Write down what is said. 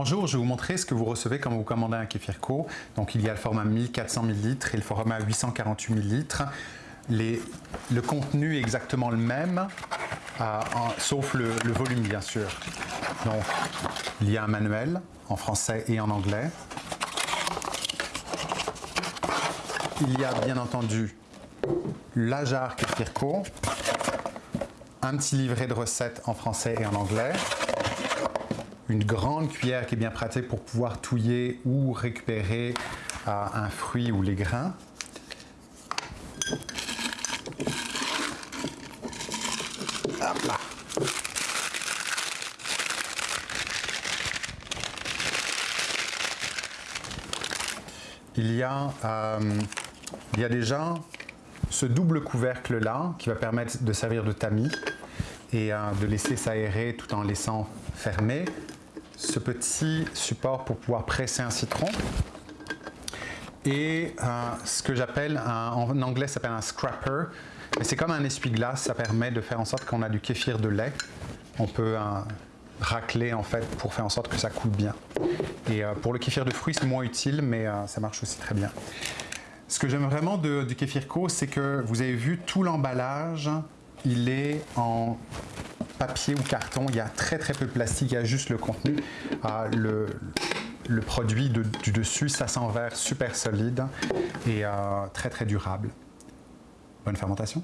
Bonjour, je vais vous montrer ce que vous recevez quand vous commandez un kéfir co. Donc il y a le format 1400 ml et le format 848 ml. Le contenu est exactement le même, euh, sauf le, volume bien sûr. Donc il y a un manuel en français et en anglais. Il y a bien entendu la jarre kéfir co, un petit livret de recettes en français et en anglais, une grande cuillère qui est bien pratique pour pouvoir touiller ou récupérer euh, un fruit ou les grains. Il y, a, euh, déjà ce double couvercle là qui va permettre de servir de tamis et euh, de laisser s'aérer tout en laissant fermer ce petit support pour pouvoir presser un citron et euh, ce que j'appelle, en anglais ça s'appelle un scrapper, mais c'est comme un essuie-glace, ça permet de faire en sorte qu'on a du kéfir de lait. On peut euh, racler en fait pour faire en sorte que ça coule bien. Et euh, pour le kéfir de fruits c'est moins utile mais ça marche aussi très bien. Ce que j'aime vraiment du kéfir co, c'est que vous avez vu tout l'emballage, il est en papier ou carton, il y a très très peu de plastique, il y a juste le contenu. Euh, le, produit du dessus, ça s'envers super solide et euh, très très durable. Bonne fermentation